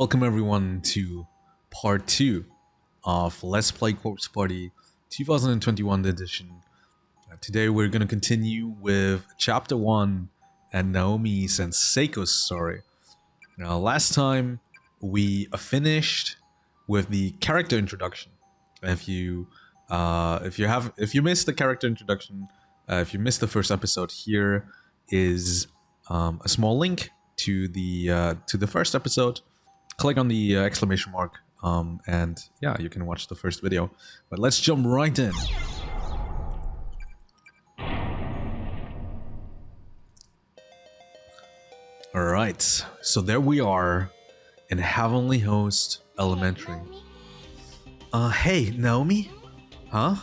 Welcome everyone to part 2 of Let's Play Corpse Party 2021 edition. Uh, today we're going to continue with chapter 1 and Naomi's and Seiko's story. Now last time we finished with the character introduction. If you uh, if you have if you missed the character introduction, uh, if you missed the first episode, here is um, a small link to the uh, to the first episode click on the uh, exclamation mark um, and yeah, you can watch the first video. But let's jump right in. Alright, so there we are in Heavenly Host Elementary. Uh, hey, Naomi? Huh?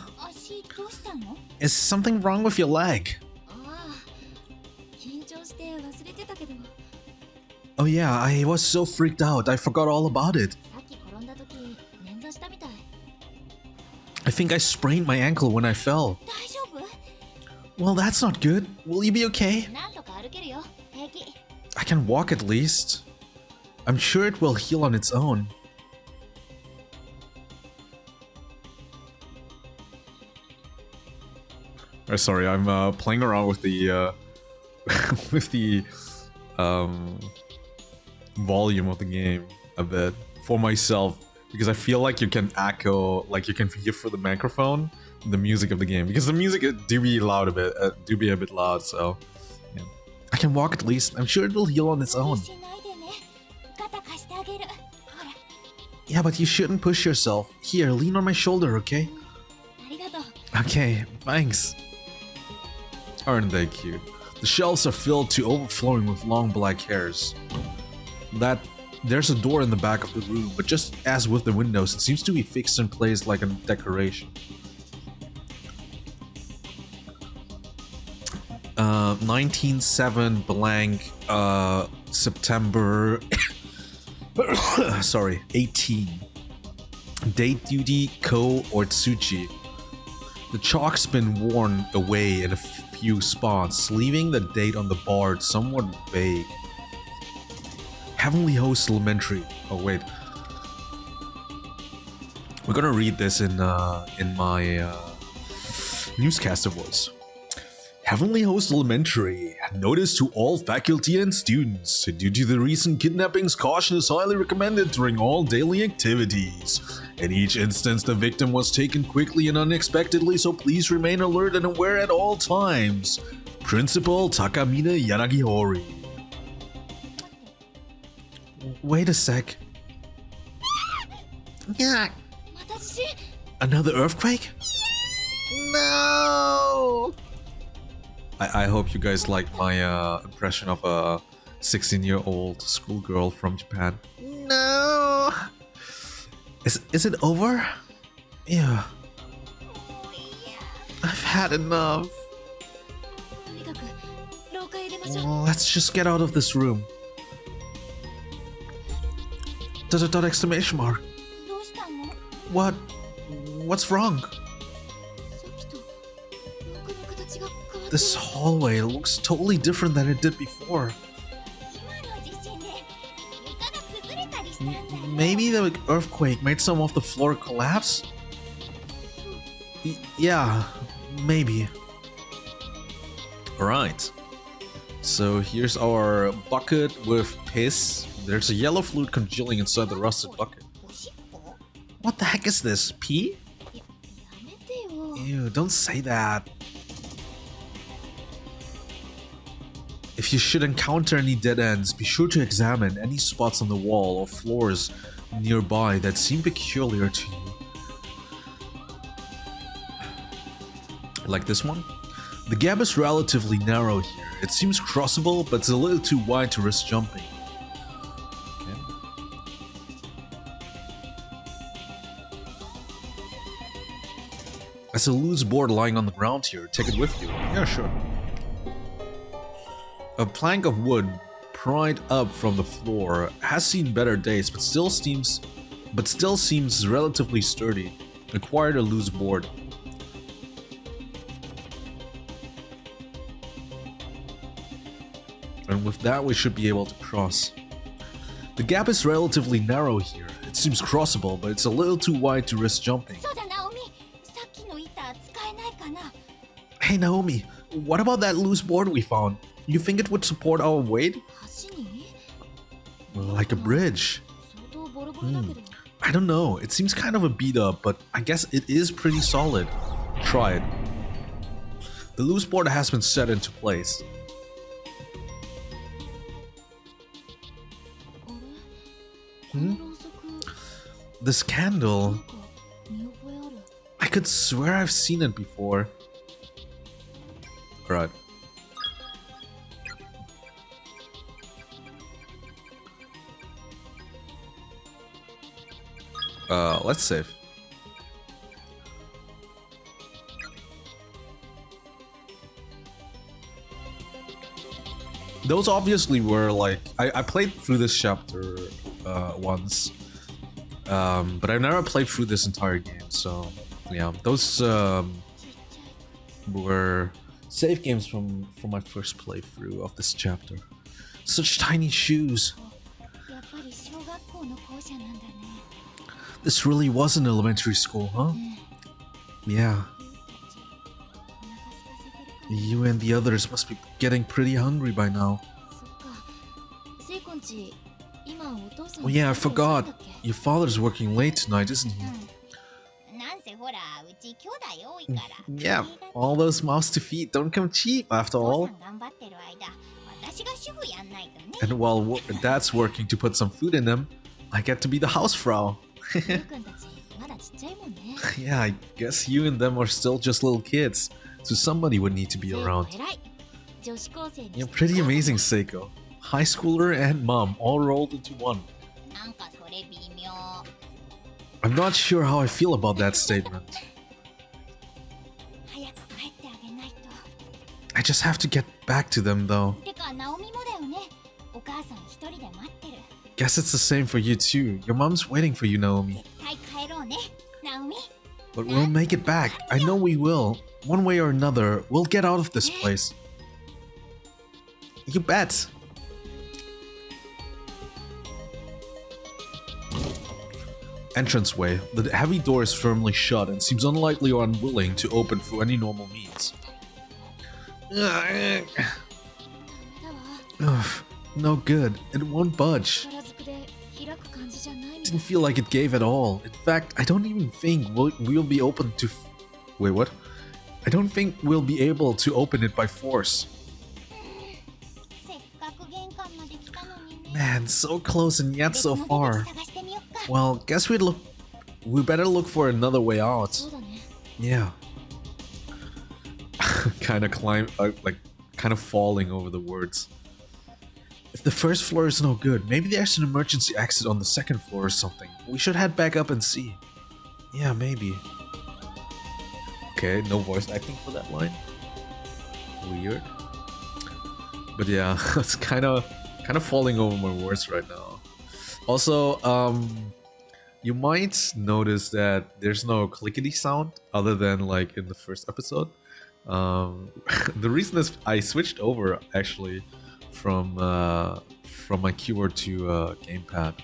Is something wrong with your leg? Oh yeah, I was so freaked out, I forgot all about it. I think I sprained my ankle when I fell. Well, that's not good. Will you be okay? I can walk at least. I'm sure it will heal on its own. Oh, sorry, I'm uh, playing around with the uh, with the um, volume of the game a bit for myself because I feel like you can echo, like you can hear for the microphone the music of the game because the music do be loud a bit, uh, do be a bit loud. So yeah. I can walk at least. I'm sure it will heal on its own. Yeah, but you shouldn't push yourself. Here, lean on my shoulder, okay? Okay, thanks. Aren't they cute? The shelves are filled to overflowing with long black hairs that there's a door in the back of the room, but just as with the windows, it seems to be fixed in place like a decoration. Uh, 197 blank, uh, September, sorry, 18. Date duty, Ko or Tsuchi. The chalk's been worn away in a few spots, leaving the date on the board somewhat vague. Heavenly Host Elementary. Oh wait. We're gonna read this in uh, in my uh, newscaster voice. Heavenly Host Elementary. Notice to all faculty and students. Due to the recent kidnappings, caution is highly recommended during all daily activities. In each instance, the victim was taken quickly and unexpectedly, so please remain alert and aware at all times. Principal Takamina Yanagihori. Wait a sec. Yeah. Another earthquake? No! I, I hope you guys like my uh, impression of a 16-year-old schoolgirl from Japan. No! Is, is it over? Yeah. I've had enough. Let's just get out of this room. Dot dot dot exclamation mark. What? What's wrong? This hallway looks totally different than it did before. Maybe the earthquake made some of the floor collapse? Y yeah, maybe. Alright. So here's our bucket with piss there's a yellow fluid congealing inside the rusted bucket. What the heck is this? Pee? Ew, don't say that. If you should encounter any dead ends, be sure to examine any spots on the wall or floors nearby that seem peculiar to you. Like this one? The gap is relatively narrow here. It seems crossable, but it's a little too wide to risk jumping. A loose board lying on the ground here. Take it with you. Yeah, sure. A plank of wood pried up from the floor has seen better days, but still seems, but still seems relatively sturdy. Acquired a loose board. And with that, we should be able to cross. The gap is relatively narrow here. It seems crossable, but it's a little too wide to risk jumping. Hey Naomi, what about that loose board we found? You think it would support our weight? Like a bridge. Hmm. I don't know, it seems kind of a beat up, but I guess it is pretty solid. Try it. The loose board has been set into place. Hmm? This candle... I could swear I've seen it before. Right. Uh, let's save. Those obviously were like, I, I played through this chapter uh, once, um, but I've never played through this entire game, so yeah, those um, were Save games from, from my first playthrough of this chapter. Such tiny shoes! This really was an elementary school, huh? Yeah. You and the others must be getting pretty hungry by now. Oh yeah, I forgot. Your father's working late tonight, isn't he? Yeah, all those mouths to feed don't come cheap after all. And while wo Dad's working to put some food in them, I get to be the housefrau. yeah, I guess you and them are still just little kids, so somebody would need to be around. You're pretty amazing, Seiko. High schooler and mom all rolled into one. I'm not sure how I feel about that statement. I just have to get back to them though. Guess it's the same for you too. Your mom's waiting for you, Naomi. But we'll make it back. I know we will. One way or another, we'll get out of this place. You bet. Entranceway. The heavy door is firmly shut and seems unlikely or unwilling to open through any normal means. Ugh, no good. It won't budge. Didn't feel like it gave at all. In fact, I don't even think we'll, we'll be open to... Wait, what? I don't think we'll be able to open it by force. Man, so close and yet so far. Well, guess we'd look... We better look for another way out. Yeah kind of climb, uh, like, kind of falling over the words. If the first floor is no good, maybe there's an emergency exit on the second floor or something. We should head back up and see. Yeah, maybe. Okay, no voice acting for that line. Weird. But yeah, it's kind of kind of falling over my words right now. Also, um you might notice that there's no clickety sound other than like in the first episode. Um, the reason is I switched over actually from uh, from my keyboard to uh, gamepad,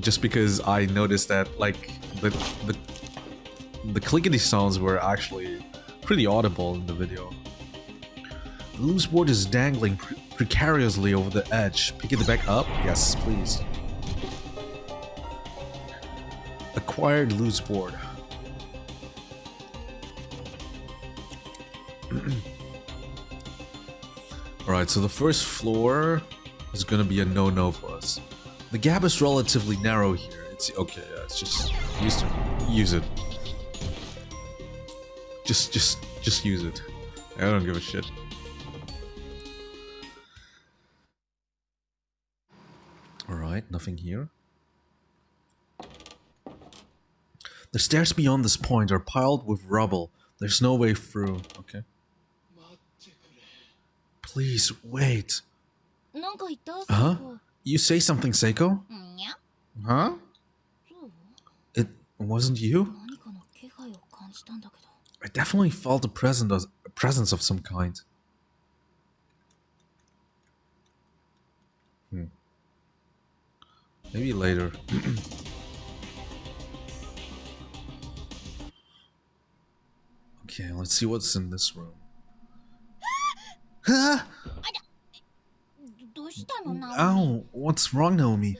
just because I noticed that like the the the clickety sounds were actually pretty audible in the video. The loose board is dangling pre- precariously over the edge. Pick it back up, yes, please. Acquired loose board. Alright, so the first floor is gonna be a no-no for us. The gap is relatively narrow here. It's okay, yeah, it's just use it. Use it. Just just just use it. I don't give a shit. Alright, nothing here. The stairs beyond this point are piled with rubble. There's no way through. Okay. Please wait. Huh? You say something, Seiko? Huh? It wasn't you? I definitely felt a presence of, presence of some kind. Hmm. Maybe later. okay, let's see what's in this room. Ow, what's wrong, Naomi?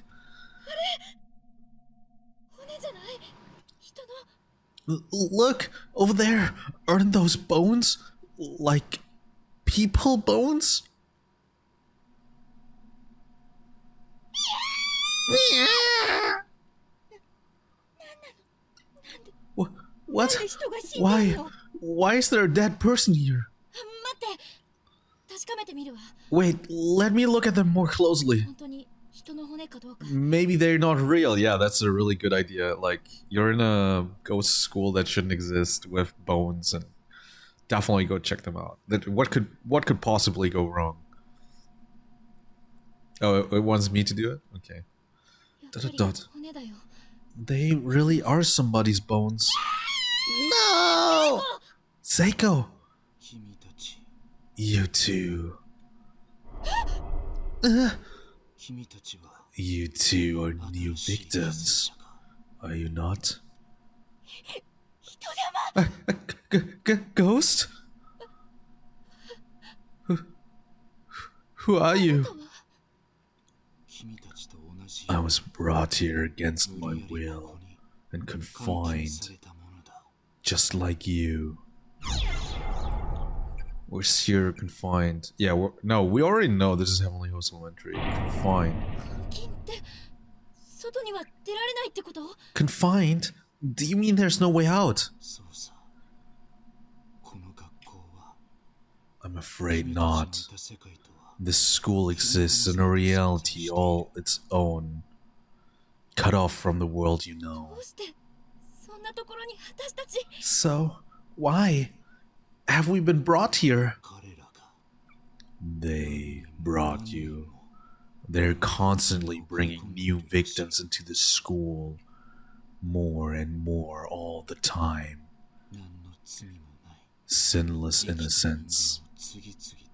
Look, over there, aren't those bones? Like, people bones? what? Why? Why is there a dead person here? Um, Wait, let me look at them more closely. Maybe they're not real. Yeah, that's a really good idea. Like, you're in a ghost school that shouldn't exist with bones and definitely go check them out. That what could what could possibly go wrong? Oh, it, it wants me to do it? Okay. Dot, dot, dot. They really are somebody's bones. No! Seiko! You two. You two are new victims, are you not? Ghost? Who, who are you? I was brought here against my will and confined, just like you. We're here confined. Yeah, we're, no, we already know this is Heavenly Host Elementary. Confined. Confined? Do you mean there's no way out? I'm afraid not. This school exists in a reality all its own. Cut off from the world you know. So, why? have we been brought here? They brought you. They're constantly bringing new victims into the school. More and more all the time. Sinless innocents,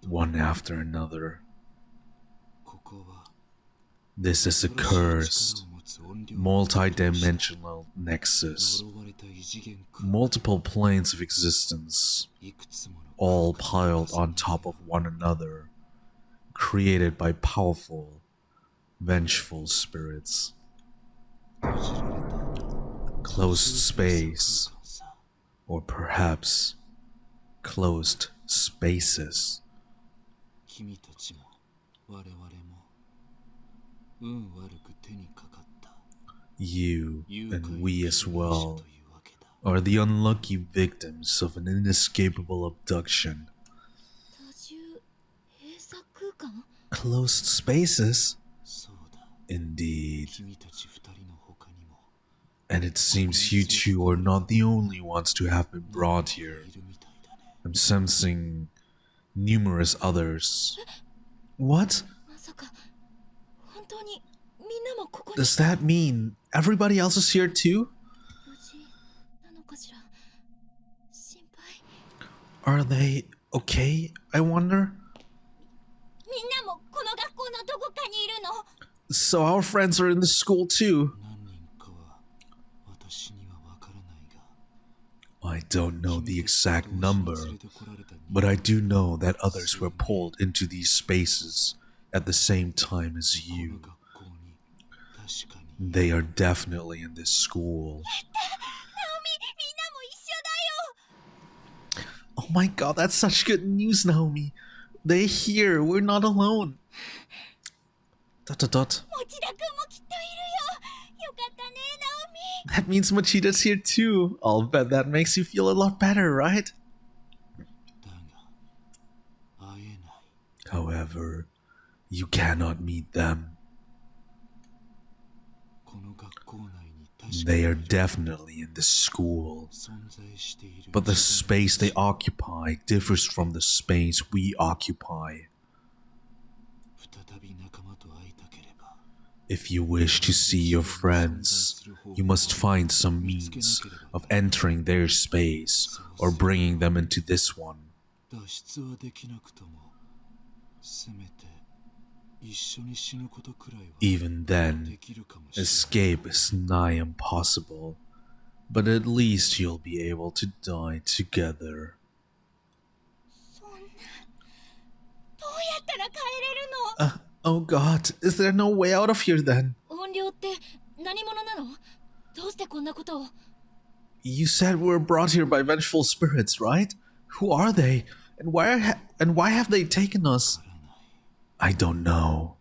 one after another. This is a curse multi-dimensional nexus, multiple planes of existence, all piled on top of one another, created by powerful, vengeful spirits. Closed space, or perhaps closed spaces. You and we as well are the unlucky victims of an inescapable abduction. Closed spaces? Indeed. And it seems you two are not the only ones to have been brought here. I'm sensing numerous others. What? Does that mean everybody else is here too? Are they okay, I wonder? So our friends are in the school too. I don't know the exact number, but I do know that others were pulled into these spaces at the same time as you. They are definitely in this school. Oh my god, that's such good news, Naomi. They're here. We're not alone. Dot dot dot. That means Mochida's here too. I'll bet that makes you feel a lot better, right? However, you cannot meet them. They are definitely in the school. But the space they occupy differs from the space we occupy. If you wish to see your friends, you must find some means of entering their space or bringing them into this one. Even then, escape is nigh impossible, but at least you'll be able to die together. Uh, oh god, is there no way out of here then? You said we were brought here by vengeful spirits, right? Who are they? And why, and why have they taken us? I don't know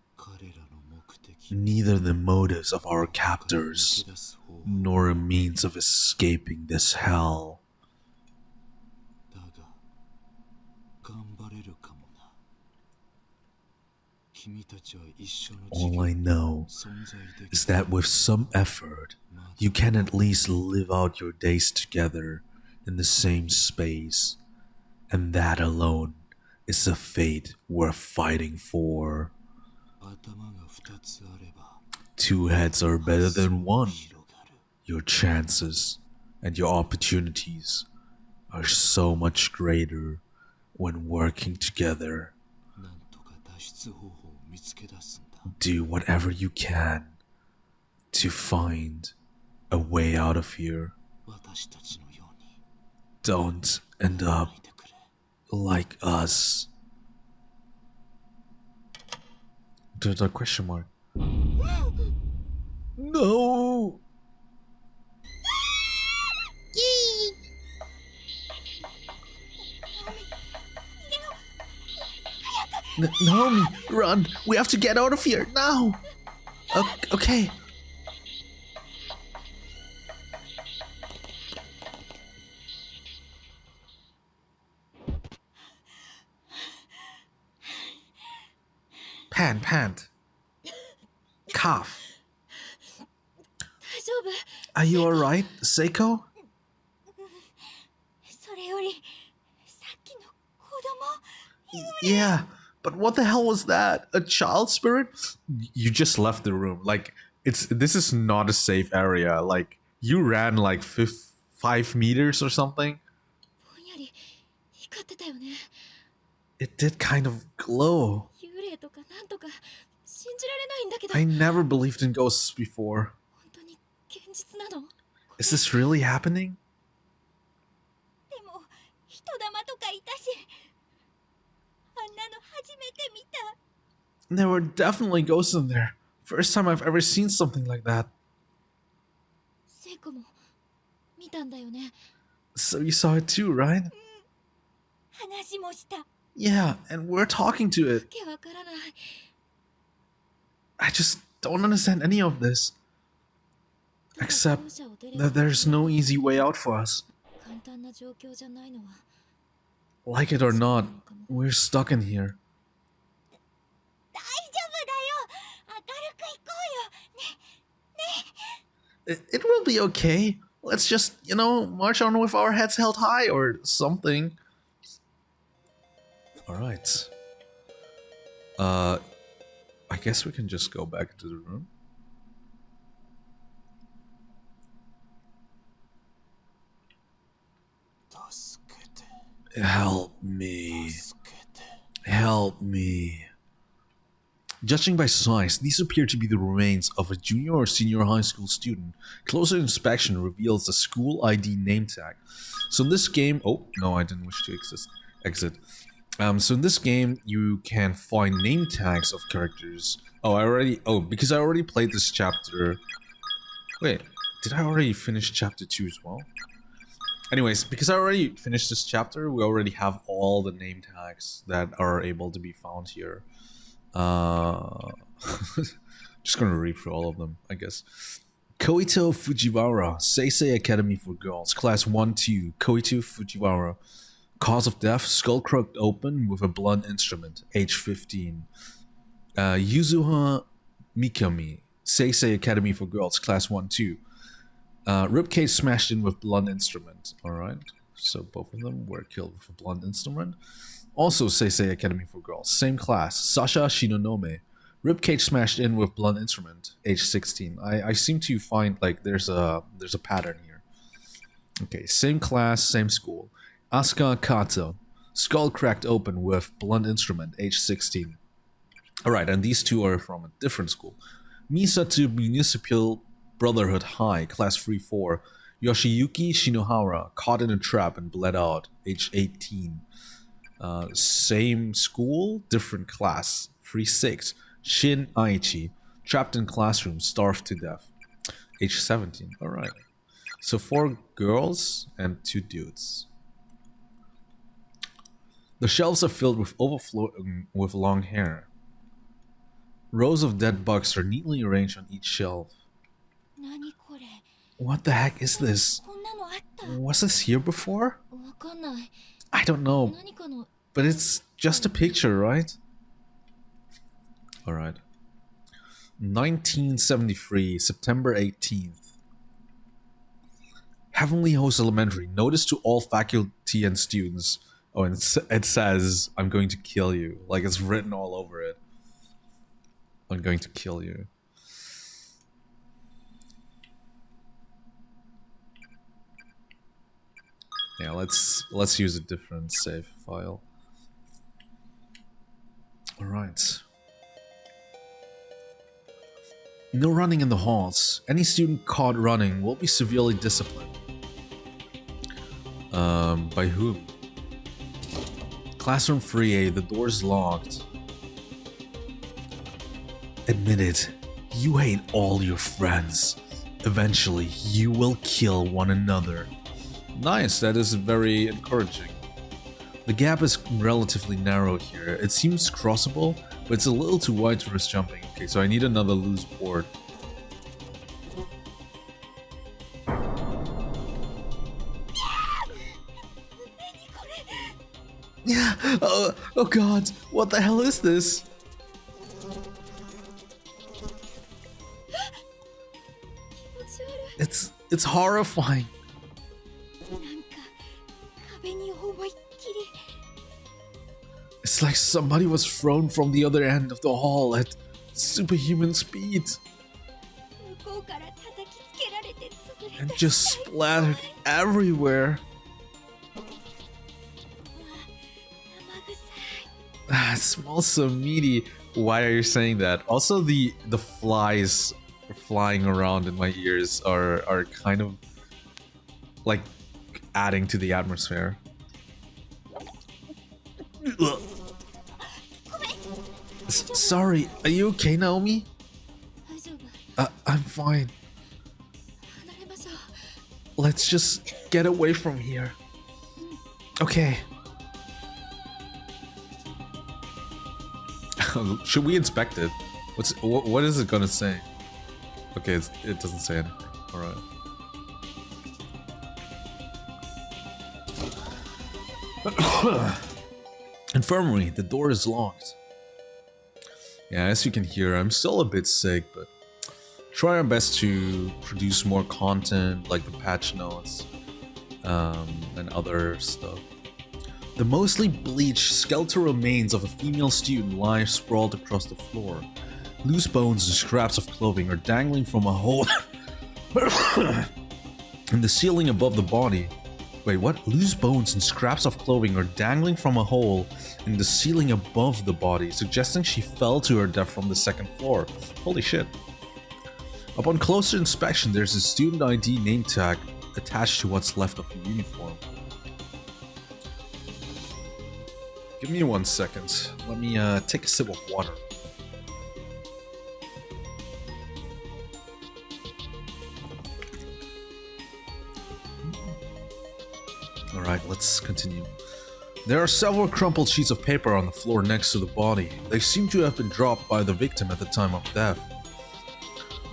neither the motives of our captors nor a means of escaping this hell. All I know is that with some effort, you can at least live out your days together in the same space, and that alone it's a fate worth fighting for. Two heads are better than one. Your chances and your opportunities are so much greater when working together. Do whatever you can to find a way out of here. Don't end up like us. There's a question mark. No! N- Naomi, run! We have to get out of here now! O- okay. pant, pant. Cough. Are you alright, Seiko? Yeah, but what the hell was that? A child spirit? You just left the room. Like, it's this is not a safe area. Like, you ran like five meters or something. It did kind of glow. I never believed in ghosts before. Is this really happening? There were definitely ghosts in there. First time I've ever seen something like that. So you saw it too, right? Yeah, and we're talking to it. I just don't understand any of this. Except that there's no easy way out for us. Like it or not, we're stuck in here. It, will be okay. Let's just, you know, march on with our heads held high or something. Alright. Uh, I guess we can just go back to the room. Help me. Help me. Judging by size, these appear to be the remains of a junior or senior high school student. Closer inspection reveals a school ID name tag. So in this game, oh no, I didn't wish to exist, exit. Um, so in this game, you can find name tags of characters. Oh, I already. Oh, because I already played this chapter. Wait, did I already finish chapter two as well? Anyways, because I already finished this chapter, we already have all the name tags that are able to be found here. Uh, just gonna read through all of them, I guess. Koito Fujiwara, Seisei Academy for Girls, Class 1 2, Koito Fujiwara. Cause of death, skull cracked open with a blunt instrument, age 15. Uh, Yuzuha Mikami, Seisei Academy for Girls, Class 1 2. Uh, ribcage smashed in with blunt instrument. Alright, so both of them were killed with a blunt instrument. Also, Seisei Academy for Girls, same class, Sasha Shinonome. Ribcage smashed in with blunt instrument, age 16. I, I seem to find like there's a there's a pattern here. Okay, same class, same school. Asuka Kato, skull cracked open with blunt instrument, age 16. Alright, and these two are from a different school. Misa to Municipal Brotherhood High, Class 3-4. Yoshiyuki Shinohara, caught in a trap and bled out, age 18. Uh, same school, different class, 3-6. Shin Aichi, trapped in classroom, starved to death, age 17. Alright. So four girls and two dudes. The shelves are filled with overflowing with long hair. Rows of dead bugs are neatly arranged on each shelf. What the heck is this? Was this here before? I don't know. But it's just a picture, right? Alright. 1973, September 18th. Heavenly Host Elementary. Notice to all faculty and students. Oh, and it says, I'm going to kill you. Like it's written all over it. I'm going to kill you. Yeah, let's let's use a different save file. Alright. No running in the halls. Any student caught running will be severely disciplined. Um, by whom? Classroom 3A, the door's locked. Admit it, you hate all your friends. Eventually, you will kill one another. Nice, that is very encouraging. The gap is relatively narrow here. It seems crossable, but it's a little too wide to risk jumping. Okay, so I need another loose board. Oh god, what the hell is this? It's it's horrifying. It's like somebody was thrown from the other end of the hall at superhuman speed. And just splattered everywhere. smells so meaty. Why are you saying that? Also, the the flies flying around in my ears are are kind of like adding to the atmosphere. Sorry, are you okay, Naomi? Uh, I'm fine. Let's just get away from here. Okay. Should we inspect it? What's what, what is it gonna say? Okay, it doesn't say anything. All right. Infirmary. The door is locked. Yeah, as you can hear, I'm still a bit sick, but try our best to produce more content like the patch notes um, and other stuff. The mostly bleached skeletal remains of a female student lie sprawled across the floor. Loose bones and scraps of clothing are dangling from a hole in the ceiling above the body. Wait, what? Loose bones and scraps of clothing are dangling from a hole in the ceiling above the body, suggesting she fell to her death from the second floor. Holy shit. Upon closer inspection, there's a student ID name tag attached to what's left of the uniform. Give me one second. Let me uh, take a sip of water. Alright, let's continue. There are several crumpled sheets of paper on the floor next to the body. They seem to have been dropped by the victim at the time of death.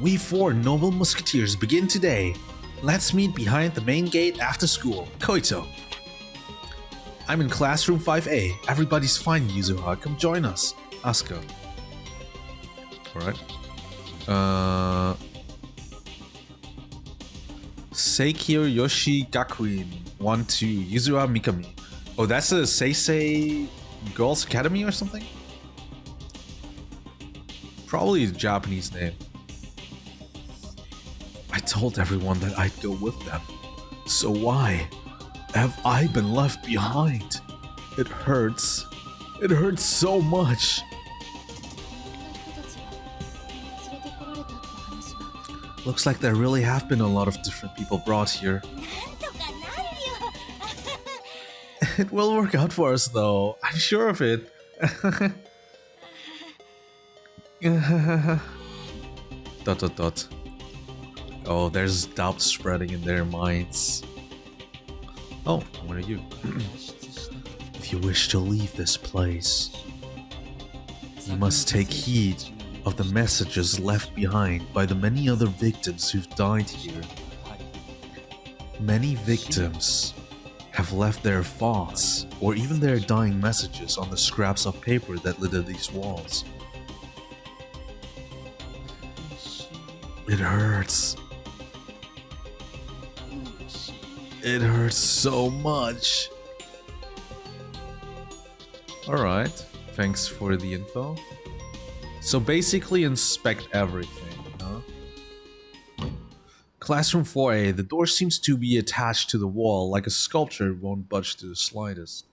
We four noble musketeers begin today. Let's meet behind the main gate after school. Koito. I'm in classroom 5A. Everybody's fine, Yuzuha. Come join us. Asuka. Alright. Uh... Seikyo Yoshi Gakuin 1 2 Yuzuha Mikami. Oh, that's a Seisei Girls Academy or something? Probably a Japanese name. I told everyone that I'd go with them. So why have I been left behind? It hurts. It hurts so much. Looks like there really have been a lot of different people brought here. it will work out for us though, I'm sure of it. dot dot dot. Oh, there's doubt spreading in their minds. Oh, what are you? if you wish to leave this place, you must take heed of the messages left behind by the many other victims who've died here. Many victims have left their thoughts or even their dying messages on the scraps of paper that litter these walls. It hurts It hurts so much. Alright, thanks for the info. So basically inspect everything, huh? Classroom 4A, the door seems to be attached to the wall like a sculpture won't budge to the slightest.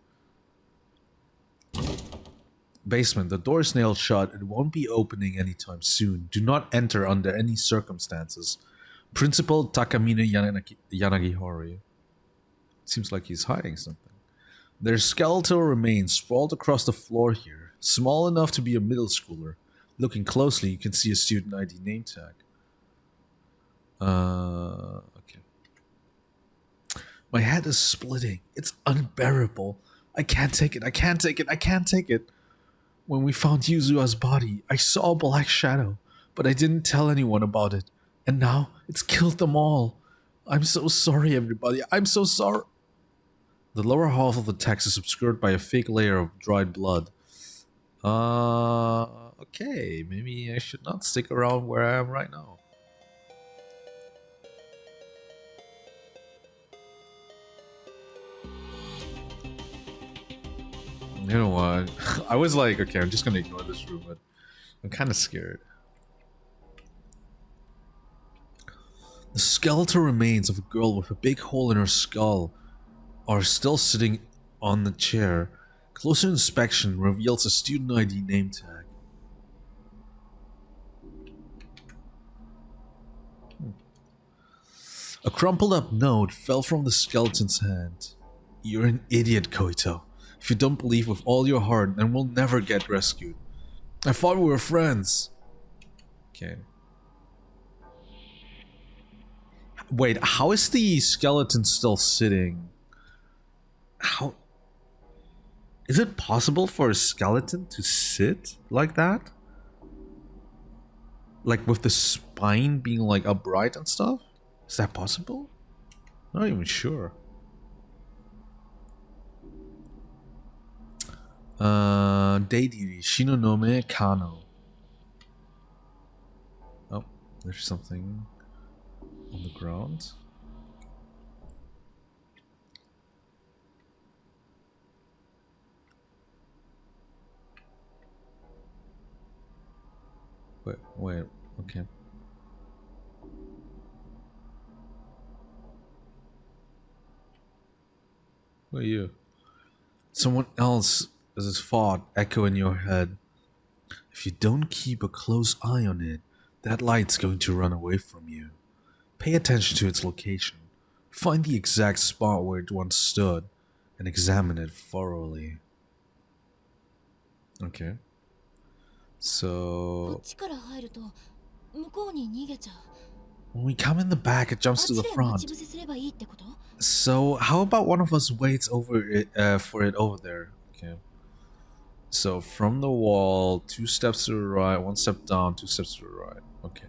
Basement, the door is nailed shut, it won't be opening anytime soon. Do not enter under any circumstances. Principal Takamine Yanagi, Yanagihori. Seems like he's hiding something. There's skeletal remains sprawled across the floor here, small enough to be a middle schooler. Looking closely, you can see a student ID name tag. Uh, okay. My head is splitting. It's unbearable. I can't take it. I can't take it. I can't take it. When we found Yuzuha's body, I saw a black shadow, but I didn't tell anyone about it. And now it's killed them all. I'm so sorry, everybody. I'm so sorry. The lower half of the text is obscured by a fake layer of dried blood. Uh, okay, maybe I should not stick around where I am right now. You know what? I was like, okay, I'm just gonna ignore this room, but I'm kind of scared. The skeletal remains of a girl with a big hole in her skull are still sitting on the chair. Closer inspection reveals a student ID name tag. A crumpled up note fell from the skeleton's hand. You're an idiot, Koito. If you don't believe with all your heart, then we'll never get rescued. I thought we were friends. Okay. Wait, how is the skeleton still sitting? How is it possible for a skeleton to sit like that? Like with the spine being like upright and stuff? Is that possible? Not even sure. Uh, Deidiri Shinonome Kano. Oh, there's something on the ground. Wait, wait, okay. Who are you? Someone else is his thought echo in your head. If you don't keep a close eye on it, that light's going to run away from you. Pay attention to its location. Find the exact spot where it once stood and examine it thoroughly. Okay. こ So っちから入ると向こうに逃げちゃう when we come in the back, it あっ jumps to ち the で front. 待ち伏せすればいいってこと So how about one of us waits over it uh, for it over there? Okay. So from the wall, two steps to the right, one step down, two steps to the right. Okay.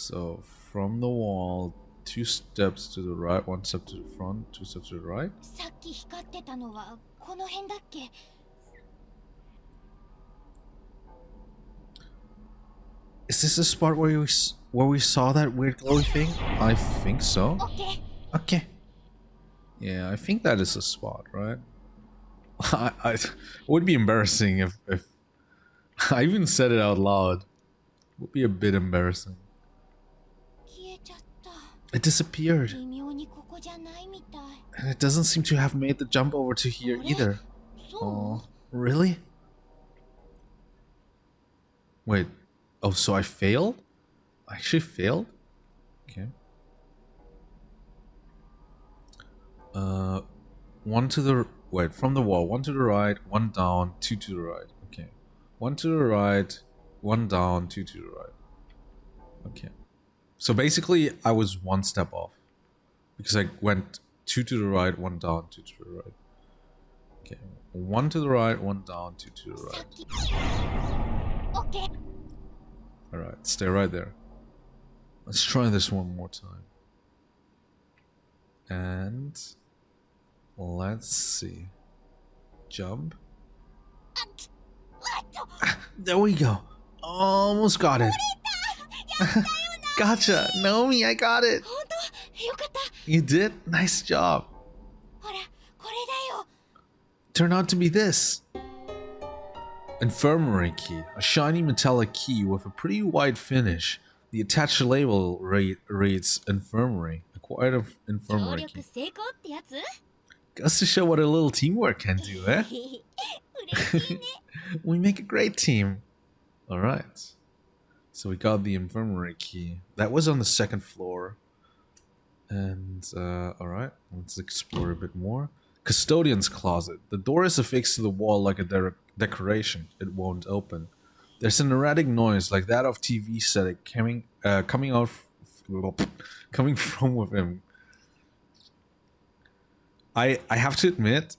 So from the wall, two steps to the right, one step to the front, two steps to the right. さっき光ってたのはこの辺だっけ Is this the spot where we s- where we saw that weird glowy thing? I think so. オッケー Okay. Yeah, I think that is the spot, right? I, I it would be embarrassing if if I even said it out loud. Would be a bit embarrassing. It disappeared. And it doesn't seem to have made the jump over to here either. Oh, really? Wait. Oh, so I failed? I actually failed? Okay. Uh, one to the... Wait, from the wall. One to the right, one down, two to the right. Okay. One to the right, one down, two to the right. Okay. So basically, I was one step off because I went two to the right, one down, two to the right. Okay, one to the right, one down, two to the right. Okay. All right, stay right there. Let's try this one more time. And let's see. Jump. Ah, there we go. Almost got it. Gotcha! Naomi, I got it! You did? Nice job. Turn out to be this. Infirmary key, a shiny metallic key with a pretty wide finish. The attached label reads infirmary, acquired of infirmary key. Goes to show what a little teamwork can do, eh? we make a great team. All right. So we got the infirmary key. That was on the second floor. And, uh, alright. Let's explore a bit more. Custodian's closet. The door is affixed to the wall like a de- decoration. It won't open. There's an erratic noise like that of TV static coming, uh, coming out, coming from within. I I have to admit,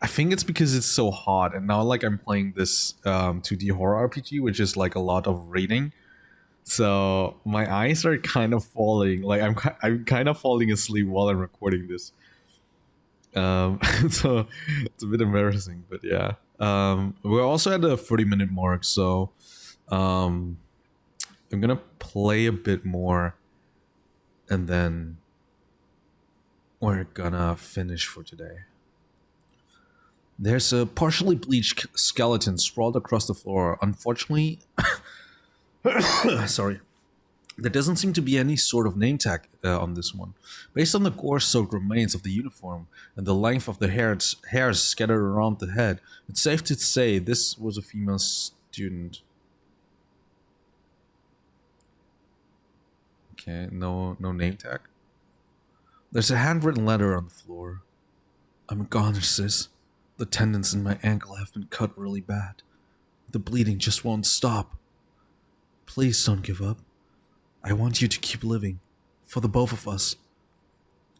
I think it's because it's so hot, and now like I'm playing this um, 2D horror RPG, which is like a lot of reading. So my eyes are kind of falling. Like I'm I'm kind of falling asleep while I'm recording this. Um, so it's a bit embarrassing, but yeah. Um, we're also at the 30 minute mark, so um, I'm gonna play a bit more, and then we're gonna finish for today. There's a partially bleached skeleton sprawled across the floor. Unfortunately, sorry, there doesn't seem to be any sort of name tag uh, on this one. Based on the gore-soaked remains of the uniform and the length of the hairs, hairs scattered around the head, it's safe to say this was a female student. Okay, no, no name tag. There's a handwritten letter on the floor. I'm a goner, sis. The tendons in my ankle have been cut really bad. The bleeding just won't stop. Please don't give up. I want you to keep living. For the both of us.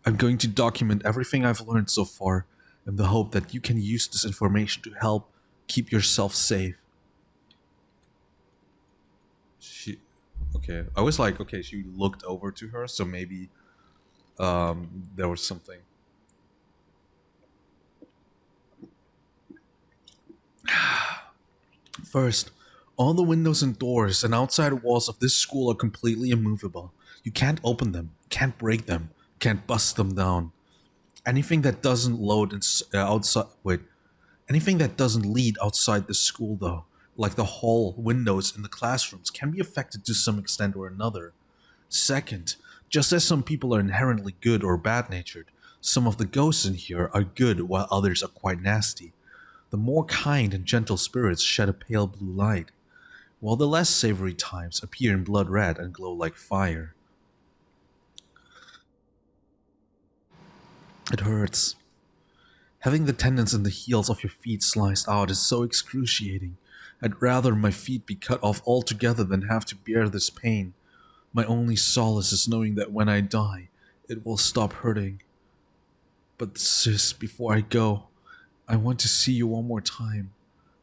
I'm going to document everything I've learned so far in the hope that you can use this information to help keep yourself safe. She. Okay. I was like, okay, she looked over to her, so maybe um, there was something. First, all the windows and doors and outside walls of this school are completely immovable. You can't open them, can't break them, can't bust them down. Anything that doesn't load ins- uh, outside, wait, anything that doesn't lead outside the school, though, like the hall windows in the classrooms, can be affected to some extent or another. Second, just as some people are inherently good or bad natured, some of the ghosts in here are good while others are quite nasty. The more kind and gentle spirits shed a pale blue light, while the less savory types appear in blood red and glow like fire. It hurts. Having the tendons in the heels of your feet sliced out is so excruciating. I'd rather my feet be cut off altogether than have to bear this pain. My only solace is knowing that when I die, it will stop hurting. But sis, before I go, I want to see you one more time.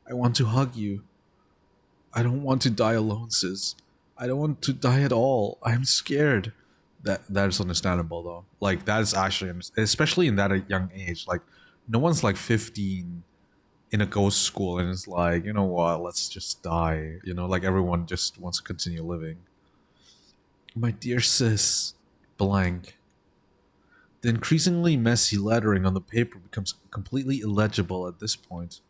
I want to hug you. I don't want to die alone, sis. I don't want to die at all. I'm scared. That that is understandable though. Like that is actually, especially in that uh, young age. Like no one's like 15 in a ghost school and it's like, you know what? Let's just die. You know, like everyone just wants to continue living. My dear sis, blank. The increasingly messy lettering on the paper becomes completely illegible at this point.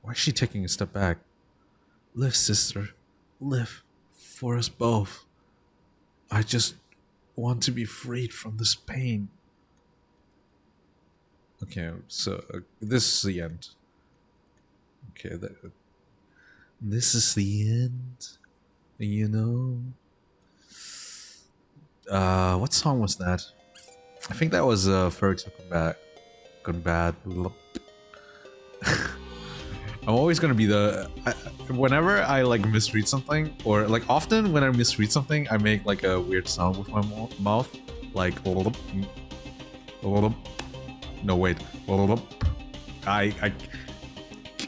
Why is she taking a step back? Live, sister. Live. For us both. I just want to be freed from this pain. Okay, so uh, this is the end. Okay, that, this is the end. You know. Uh, what song was that? I think that was uh, Gone Bad. Gone I'm always gonna be the. I, whenever I like misread something, or like often when I misread something, I make like a weird sound with my mouth, like. No wait. I I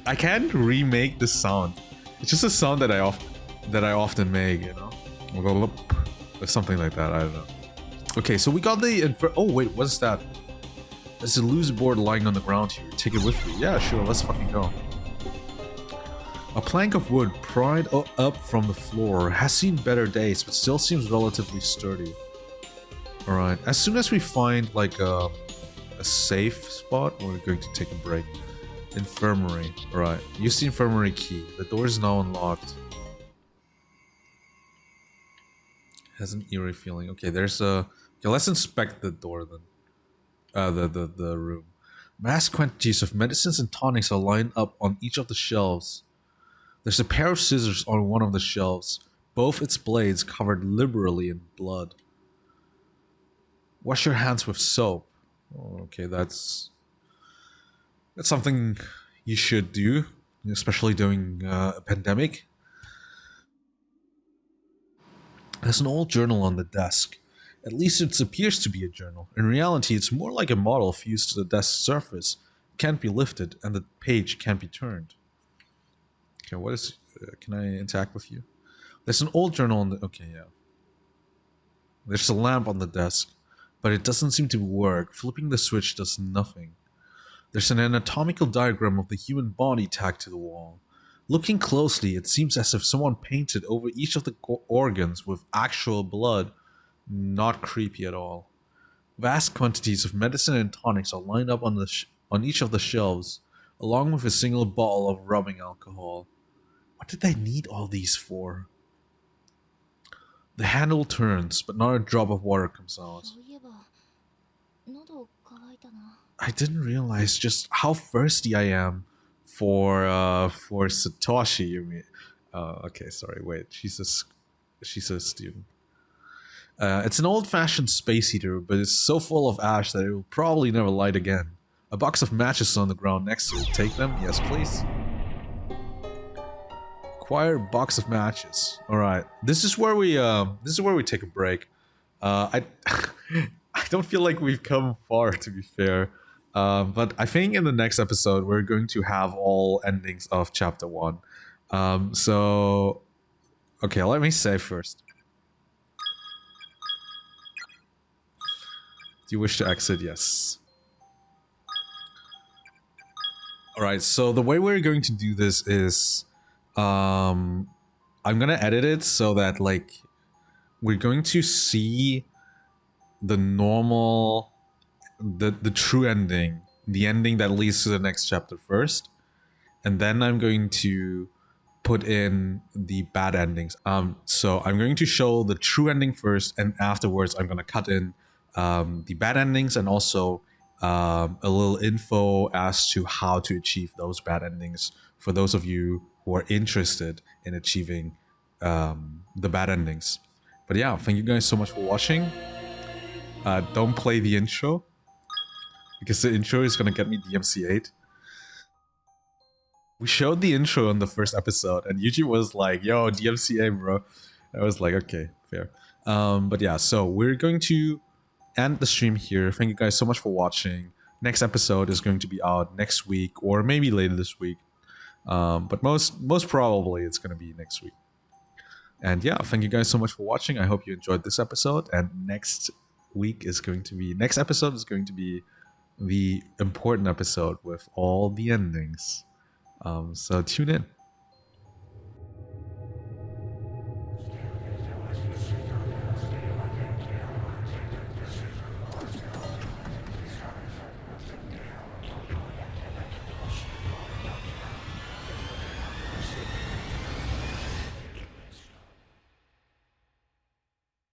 I can't remake the sound. It's just a sound that I often that I often make, you know, or something like that. I don't know. Okay, so we got the oh wait, what's that? There's a loose board lying on the ground here. Take it with you. Yeah, sure. Let's fucking go. A plank of wood pried up from the floor has seen better days, but still seems relatively sturdy. Alright, as soon as we find like a, a safe spot, we're going to take a break. Infirmary. Alright, use the infirmary key. The door is now unlocked. Has an eerie feeling. Okay, there's a... Okay, let's inspect the door then. Uh, the, the, the room. Mass quantities of medicines and tonics are lined up on each of the shelves. There's a pair of scissors on one of the shelves, both its blades covered liberally in blood. Wash your hands with soap. Okay, that's that's something you should do, especially during uh, a pandemic. There's an old journal on the desk. At least it appears to be a journal. In reality, it's more like a model fused to the desk surface. Can't be lifted, and the page can't be turned. Okay, what is... Uh, can I interact with you? There's an old journal on the... Okay, yeah. There's a lamp on the desk, but it doesn't seem to work. Flipping the switch does nothing. There's an anatomical diagram of the human body tacked to the wall. Looking closely, it seems as if someone painted over each of the organs with actual blood. Not creepy at all. Vast quantities of medicine and tonics are lined up on the on each of the shelves, along with a single bottle of rubbing alcohol. What did they need all these for? The handle turns, but not a drop of water comes out. I didn't realize just how thirsty I am for uh for Satoshi. You mean? Uh, okay, sorry. Wait, she's a she's a student. Uh, it's an old-fashioned space heater, but it's so full of ash that it will probably never light again. A box of matches on the ground next to it. Take them? Yes, please. Acquire box of matches. Alright. This is where we uh, this is where we take a break. Uh, I I don't feel like we've come far to be fair. Uh, but I think in the next episode we're going to have all endings of chapter one. Um, so okay, let me say first. Do you wish to exit? Yes. Alright, so the way we're going to do this is um, I'm gonna edit it so that like we're going to see the normal, the the true ending, the ending that leads to the next chapter first, and then I'm going to put in the bad endings. Um, so I'm going to show the true ending first, and afterwards I'm gonna cut in um, the bad endings and also um, a little info as to how to achieve those bad endings for those of you who are interested in achieving um, the bad endings. But yeah, thank you guys so much for watching. Uh, don't play the intro because the intro is gonna get me DMCA. We showed the intro on the first episode and YouTube was like, yo, DMCA, bro. I was like, okay, fair. Um, but yeah, so we're going to end the stream here. Thank you guys so much for watching. Next episode is going to be out next week or maybe later this week. Um, but most most probably it's going to be next week. And yeah, thank you guys so much for watching. I hope you enjoyed this episode. And next week is going to be next episode is going to be the important episode with all the endings. Um, so tune in.